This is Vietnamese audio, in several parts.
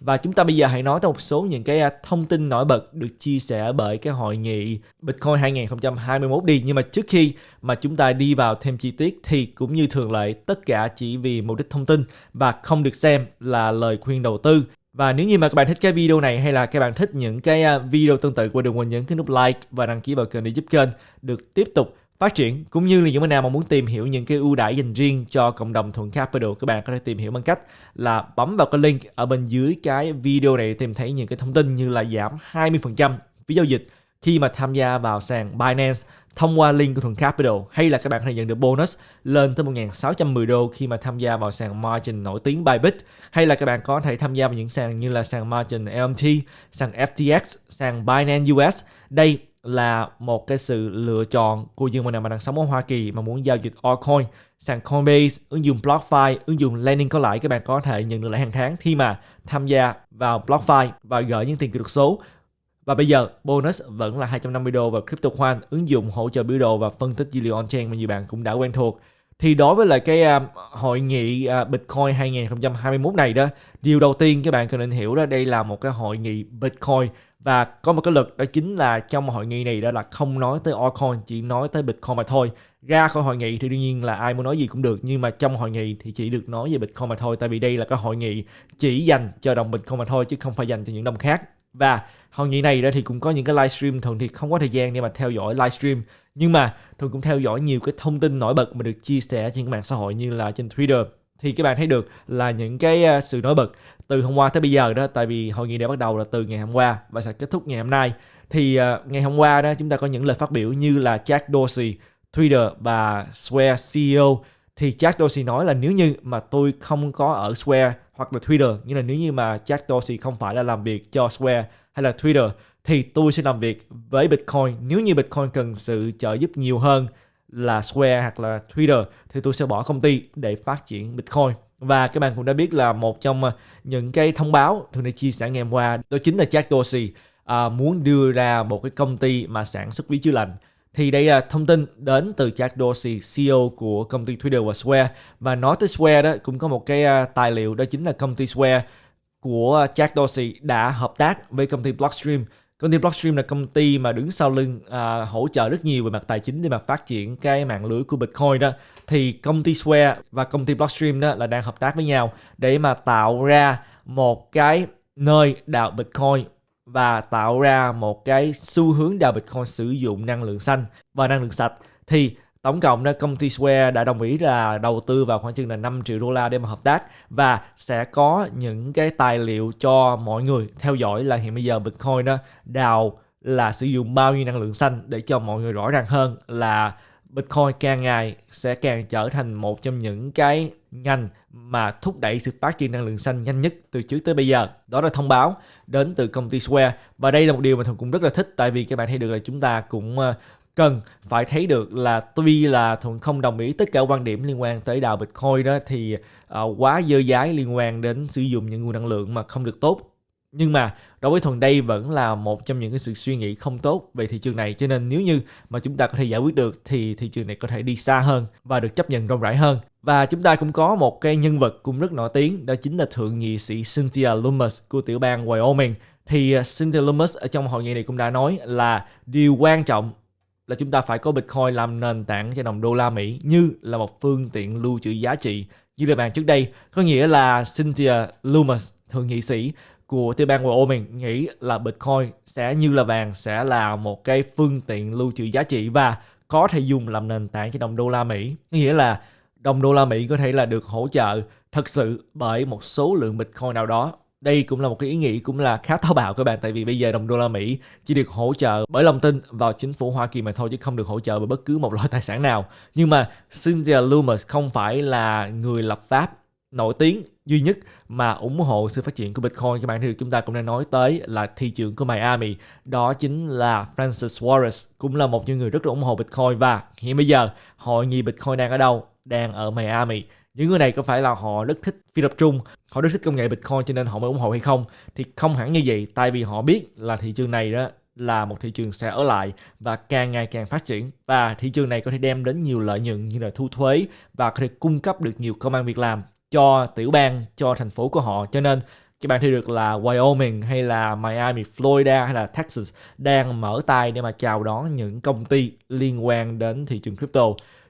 Và chúng ta bây giờ hãy nói tới một số những cái à, thông tin nổi bật được chia sẻ bởi cái hội nghị Bitcoin 2021 đi. Nhưng mà trước khi mà chúng ta đi vào thêm chi tiết thì cũng như thường lệ tất cả chỉ vì mục đích thông tin và không được xem là lời khuyên đầu tư. Và nếu như mà các bạn thích cái video này hay là các bạn thích những cái à, video tương tự, đừng quên nhấn cái nút like và đăng ký vào kênh để giúp kênh được tiếp tục phát triển cũng như là những bạn nào mà muốn tìm hiểu những cái ưu đãi dành riêng cho cộng đồng thuận capital các bạn có thể tìm hiểu bằng cách là bấm vào cái link ở bên dưới cái video này để tìm thấy những cái thông tin như là giảm 20% phí giao dịch khi mà tham gia vào sàn Binance thông qua link của Thuận Capital hay là các bạn có thể nhận được bonus lên tới 1.610 đô khi mà tham gia vào sàn margin nổi tiếng Bybit hay là các bạn có thể tham gia vào những sàn như là sàn margin LMT, sàn FTX, sàn Binance US. Đây là một cái sự lựa chọn của những bạn nào mà đang sống ở Hoa Kỳ mà muốn giao dịch altcoin sàn Coinbase, ứng dụng BlockFi, ứng dụng Lending có lãi các bạn có thể nhận được lãi hàng tháng khi mà tham gia vào BlockFi và gửi những tiền kỹ thuật số. Và bây giờ bonus vẫn là 250 đô vào CryptoQuant, ứng dụng hỗ trợ biểu đồ và phân tích dữ liệu on-chain mà nhiều bạn cũng đã quen thuộc. Thì đối với lại cái uh, hội nghị uh, Bitcoin 2021 này đó, điều đầu tiên các bạn cần nên hiểu đó đây là một cái hội nghị Bitcoin và có một cái luật, đó chính là trong hội nghị này đó là không nói tới altcoin, chỉ nói tới bitcoin mà thôi. Ra khỏi hội nghị thì đương nhiên là ai muốn nói gì cũng được, nhưng mà trong hội nghị thì chỉ được nói về bitcoin mà thôi, tại vì đây là cái hội nghị chỉ dành cho đồng bitcoin mà thôi, chứ không phải dành cho những đồng khác. Và hội nghị này đó thì cũng có những cái livestream thường thì không có thời gian để mà theo dõi livestream nhưng mà thường cũng theo dõi nhiều cái thông tin nổi bật mà được chia sẻ trên các mạng xã hội như là trên Twitter thì các bạn thấy được là những cái à, sự nổi bật từ hôm qua tới bây giờ đó. Tại vì hội nghị đã bắt đầu là từ ngày hôm qua và sẽ kết thúc ngày hôm nay. Thì uh, ngày hôm qua đó chúng ta có những lời phát biểu như là Jack Dorsey, Twitter và Square CEO thì Jack Dorsey nói là nếu như mà tôi không có ở Square hoặc là Twitter như là nếu như mà Jack Dorsey không phải là làm việc cho Square hay là Twitter thì tôi sẽ làm việc với Bitcoin nếu như Bitcoin cần sự trợ giúp nhiều hơn là Square hoặc là Twitter thì tôi sẽ bỏ công ty để phát triển Bitcoin. Và các bạn cũng đã biết là một trong ờ, những cái thông báo tôi đã chia sẻ ngày hôm qua đó chính là Jack Dorsey à, muốn đưa ra một cái công ty mà sản xuất ví chứa lành. Thì đây là thông tin đến từ Jack Dorsey, CEO của công ty Twitter và Square. Và nói tới Square đó cũng có một cái ờ, tài liệu đó chính là công ty Square của Jack Dorsey đã hợp tác với công ty Blockstream Công ty Blockstream là công ty mà đứng sau lưng à, hỗ trợ rất nhiều về mặt tài chính để mà phát triển cái mạng lưới của Bitcoin đó. Thì công ty Square và công ty Blockstream đó là đang hợp tác với nhau để mà tạo ra một cái nơi đào Bitcoin và tạo ra một cái xu hướng đào Bitcoin sử dụng năng lượng xanh và năng lượng sạch. Thì Tổng cộng đó, công ty Square đã đồng ý là đầu tư vào khoảng chừng là 5 triệu đô la để mà hợp tác và sẽ có những cái tài liệu cho mọi người theo dõi là hiện bây giờ Bitcoin đó đào là sử dụng bao nhiêu năng lượng xanh để cho mọi người rõ ràng hơn là Bitcoin càng ngày sẽ càng trở thành một trong những cái ngành mà thúc đẩy sự phát triển năng lượng xanh nhanh nhất từ trước tới bây giờ. Đó là thông báo đến từ công ty Square. Và đây là một điều mà Thuận cũng rất là thích, tại vì các bạn thấy được là chúng ta cũng ờ, cần phải thấy được là tuy là thuận không đồng ý tất cả quan điểm liên quan tới đào bitcoin đó thì uh, quá dơ dái liên quan đến sử dụng những nguồn năng lượng mà không được tốt. Nhưng mà đối với Thuận đây vẫn là một trong những cái sự suy nghĩ không tốt về thị trường này cho nên nếu như mà chúng ta có thể giải quyết được thì thị trường này có thể đi xa hơn và được chấp nhận rộng rãi hơn. Và chúng ta cũng có một cái nhân vật cũng rất nổi tiếng đó chính là thượng nghị sĩ Cynthia Lummis của tiểu bang Wyoming. Thì ờ, Cynthia Lummis ở trong hội nghị này cũng đã nói là điều quan trọng là chúng ta phải có Bitcoin làm nền tảng cho đồng đô la Mỹ như là một phương tiện lưu trữ giá trị như là bàn trước đây. Có nghĩa là Cynthia Lummis, thượng nghị sĩ của tiểu bang Wyoming nghĩ là Bitcoin sẽ như là vàng sẽ là một cái phương tiện lưu trữ giá trị và có thể dùng làm nền tảng cho đồng đô la Mỹ. Nghĩa là đồng đô la Mỹ có thể là được hỗ trợ thật sự bởi một số lượng Bitcoin nào đó đây cũng là một cái ý nghĩ cũng là khá táo bạo các bạn, tại vì bây giờ đồng đô la Mỹ chỉ được hỗ trợ bởi lòng tin vào chính phủ Hoa Kỳ mà thôi chứ không được hỗ trợ bởi bất cứ một loại tài sản nào. Nhưng mà Cynthia Lummis không phải là người lập pháp nổi tiếng duy nhất mà ủng hộ sự phát triển của Bitcoin. Các bạn thì chúng ta cũng đang nói tới là thị trường của Miami, đó chính là Francis Wallace, cũng là một những người rất là ủng hộ Bitcoin. Và hiện bây giờ hội nghị Bitcoin đang ở đâu? Đang ở Miami những người này có phải là họ rất thích phi tập trung họ rất thích công nghệ bitcoin cho nên họ mới ủng hộ hay không? Thì không hẳn như vậy tại vì họ biết là thị trường này đó là một thị trường sẽ ở lại và càng ngày càng phát triển. Và thị trường này có thể đem đến nhiều lợi nhuận như là thu thuế và có thể cung cấp được nhiều công an việc làm cho tiểu bang cho thành phố của họ. Cho nên các bạn thấy được là Wyoming hay là Miami, Florida hay là Texas đang mở tay để mà chào đón những công ty liên quan đến thị trường crypto.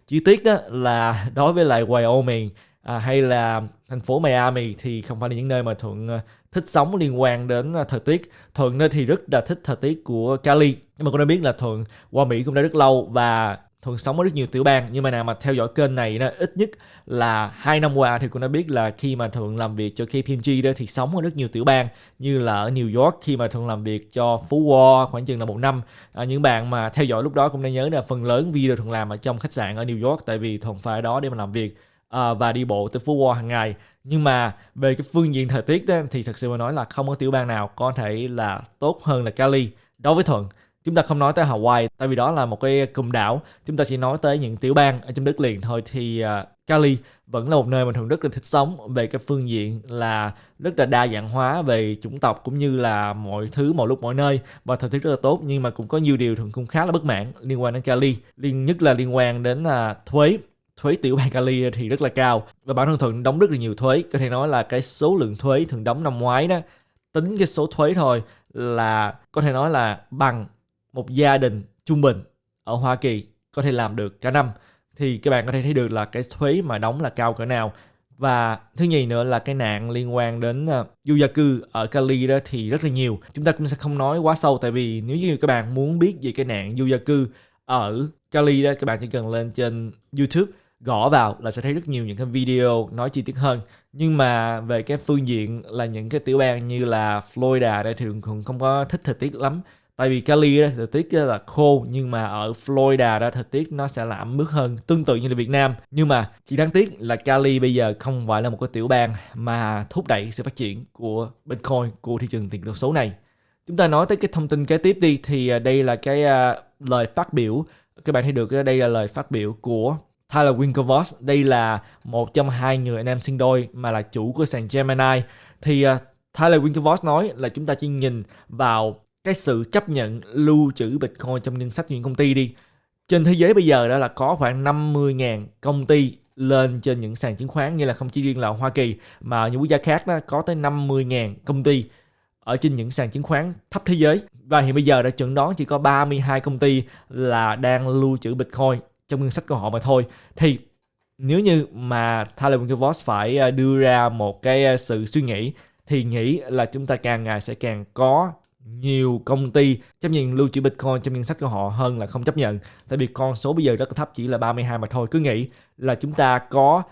Chi tiết đó là đối với lại Wyoming à, hay là thành phố Miami thì không phải là những nơi mà Thuận à, thích sống liên quan đến à, thời tiết. Thuận thì rất là thích thời tiết của Cali. Nhưng mà cũng đã biết là Thuận qua Mỹ cũng đã rất lâu và Thuận sống ở rất nhiều tiểu bang nhưng mà nào mà theo dõi kênh này nó ít nhất là hai năm qua thì cũng đã biết là khi mà Thuận làm việc cho KPMG đó thì sống ở rất nhiều tiểu bang như là ở New York khi mà Thuận làm việc cho Phú Wall khoảng chừng là một năm. À, những bạn mà theo dõi lúc đó cũng đã nhớ là phần lớn video Thuận làm ở trong khách sạn ở New York tại vì Thuận phải ở đó để mà làm việc à, và đi bộ tới Phú Wall hàng ngày. Nhưng mà về cái phương diện thời tiết đó, thì thật sự mà nói là không có tiểu bang nào có thể là tốt hơn là Cali đối với Thuận chúng ta không nói tới Hawaii tại vì đó là một cái cụm đảo. Chúng ta chỉ nói tới những tiểu bang ở trong đất liền thôi. Thì uh, Cali vẫn là một nơi mà thường rất là thích sống về cái phương diện là rất là đa dạng hóa về chủng tộc cũng như là mọi thứ mọi lúc mọi nơi. Và thời tiết rất là tốt nhưng mà cũng có nhiều điều thường cũng khá là bất mãn liên quan đến Cali. Liên nhất là liên quan đến uh, thuế. Thuế tiểu bang Cali thì rất là cao và bản thân thuận đóng rất là nhiều thuế. Có thể nói là cái số lượng thuế thường đóng năm ngoái đó tính cái số thuế thôi là có thể nói là bằng một gia đình trung bình ở Hoa Kỳ có thể làm được cả năm. Thì các bạn có thể thấy được là cái thuế mà đóng là cao cỡ nào. Và thứ nhì nữa là cái nạn liên quan đến uh, du gia cư ở Cali đó thì rất là nhiều. Chúng ta cũng sẽ không nói quá sâu tại vì nếu như các bạn muốn biết về cái nạn du gia cư ở Cali đó các bạn chỉ cần lên trên YouTube gõ vào là sẽ thấy rất nhiều những cái video nói chi tiết hơn. Nhưng mà về cái phương diện là những cái tiểu bang như là Florida đây thì thường không có thích thời tiết lắm tại vì Cali đó thời tiết là khô nhưng mà ở Florida đó thời tiết nó sẽ là ẩm ướt hơn tương tự như là Việt Nam. Nhưng mà chỉ đáng tiếc là Cali bây giờ không phải là một cái tiểu bang mà thúc đẩy sự phát triển của Bitcoin của thị trường tiền đô số này. Chúng ta nói tới cái thông tin kế tiếp đi thì à, đây là cái uh, lời phát biểu các bạn thấy được đây là lời phát biểu của Tyler Winklevoss. Đây là một trong hai người anh em sinh đôi mà là chủ của sàn Gemini. Thì uh, Tyler Winklevoss nói là chúng ta chỉ nhìn vào cái sự chấp nhận lưu trữ Bitcoin trong ngân sách những công ty đi. Trên thế giới bây giờ đó là có khoảng 50.000 công ty lên trên những sàn chứng khoán, như là không chỉ riêng là Hoa Kỳ, mà những quốc gia khác đó có tới 50.000 công ty ở trên những sàn chứng khoán thấp thế giới. Và hiện bây giờ đã chuẩn đoán chỉ có 32 công ty là đang lưu trữ Bitcoin trong ngân sách của họ mà thôi. Thì nếu như mà Tyler Winklevoss phải ờ, đưa ra một cái ờ, sự suy nghĩ, thì nghĩ là chúng ta càng ngày sẽ càng có nhiều công ty chấp nhận lưu trữ Bitcoin trong ngân sách của họ hơn là không chấp nhận. Tại vì con số bây giờ rất là thấp chỉ là 32 mà thôi. Cứ nghĩ là chúng ta có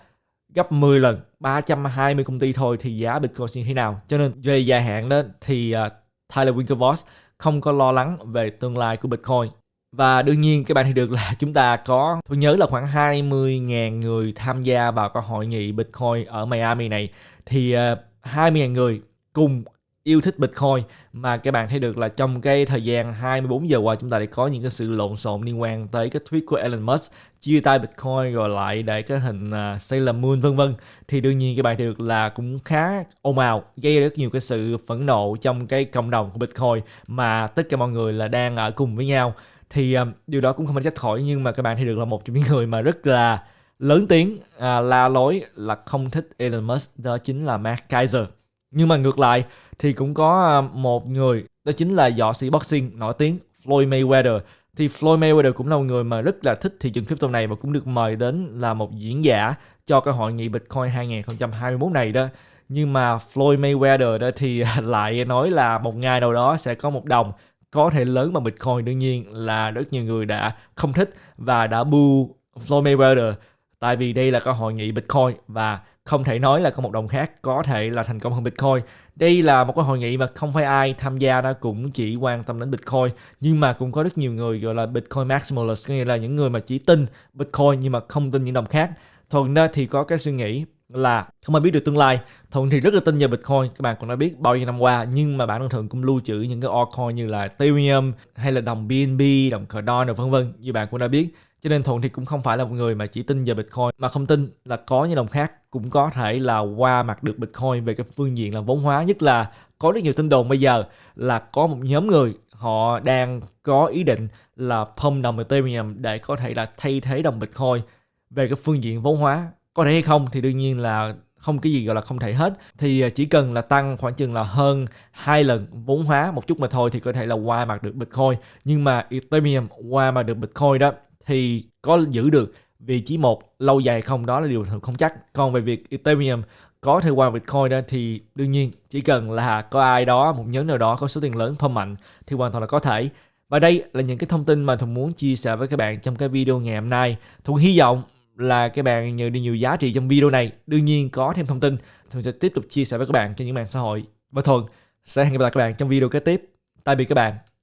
gấp 10 lần 320 công ty thôi thì giá Bitcoin như thế nào. Cho nên về dài hạn đó thì uh, Tyler Winklevoss không có lo lắng về tương lai của Bitcoin. Và đương nhiên các bạn thì được là chúng ta có tôi nhớ là khoảng 20.000 người tham gia vào cái hội nghị Bitcoin ở Miami này thì à, uh, 20.000 người cùng yêu thích Bitcoin. Mà các bạn thấy được là trong cái thời gian 24 giờ qua chúng ta đã có những cái sự lộn xộn liên quan tới cái tweet của Elon Musk chia tay Bitcoin rồi lại để cái hình uh, Sailor Moon vân vân. Thì đương nhiên các bạn được là cũng khá ồn ào gây rất nhiều cái sự phẫn nộ trong cái cộng đồng của Bitcoin mà tất cả mọi người là đang ở cùng với nhau. Thì um, điều đó cũng không phải trách khỏi nhưng mà các bạn thấy được là một trong những người mà rất là lớn tiếng à, la lối là không thích Elon Musk đó chính là Mark Kaiser nhưng mà ngược lại thì cũng có à, một người, đó chính là võ sĩ boxing nổi tiếng Floyd Mayweather. Thì Floyd Mayweather cũng là một người mà rất là thích thị trường crypto này và cũng được mời đến là một diễn giả cho cái hội nghị Bitcoin 2021 này đó. Nhưng mà Floyd Mayweather đó thì lại nói là một ngày nào đó sẽ có một đồng có thể lớn bằng Bitcoin. Đương nhiên là rất nhiều người đã không thích và đã bu Floyd Mayweather. Tại vì đây là cái hội nghị Bitcoin và không thể nói là có một đồng khác có thể là thành công hơn Bitcoin. Đây là một cái hội nghị mà không phải ai tham gia đó cũng chỉ quan tâm đến Bitcoin, nhưng mà cũng có rất nhiều người gọi là Bitcoin maximalist nghĩa là những người mà chỉ tin Bitcoin nhưng mà không tin những đồng khác. Thuận đó thì có cái suy nghĩ là không ai biết được tương lai thuận thì rất là tin vào bitcoin, các bạn cũng đã biết bao nhiêu năm qua, nhưng mà bản thân thuận cũng lưu trữ những cái altcoin như là ethereum hay là đồng bnb đồng cardano, vân vân, như bạn cũng đã biết cho nên Thuận thì cũng không phải là một người mà chỉ tin vào Bitcoin, mà không tin là có những đồng khác cũng có thể là qua mặt được Bitcoin về cái phương diện là vốn hóa. Nhất là có rất nhiều tin đồn bây giờ là có một nhóm người họ đang có ý định là pump đồng Ethereum để có thể là thay thế đồng Bitcoin về cái phương diện vốn hóa. Có thể hay không thì đương nhiên là không cái gì gọi là không thể hết. Thì à, chỉ cần là tăng khoảng chừng là hơn hai lần vốn hóa một chút mà thôi thì có thể là qua mặt được Bitcoin. Nhưng mà Ethereum qua mặt được Bitcoin đó thì có giữ được vị trí một lâu dài không đó là điều không chắc còn về việc Ethereum có thể qua Bitcoin đó thì đương nhiên chỉ cần là có ai đó một nhóm nào đó có số tiền lớn phong mạnh thì hoàn toàn là có thể và đây là những cái thông tin mà Thuận muốn chia sẻ với các bạn trong cái video ngày hôm nay. Thuận hy vọng là các bạn nhận được nhiều giá trị trong video này. Đương nhiên có thêm thông tin, Thuận sẽ tiếp tục chia sẻ với các bạn trên những mạng xã hội. Và Thuận sẽ hẹn gặp lại các bạn trong video kế tiếp. Tạm biệt các bạn.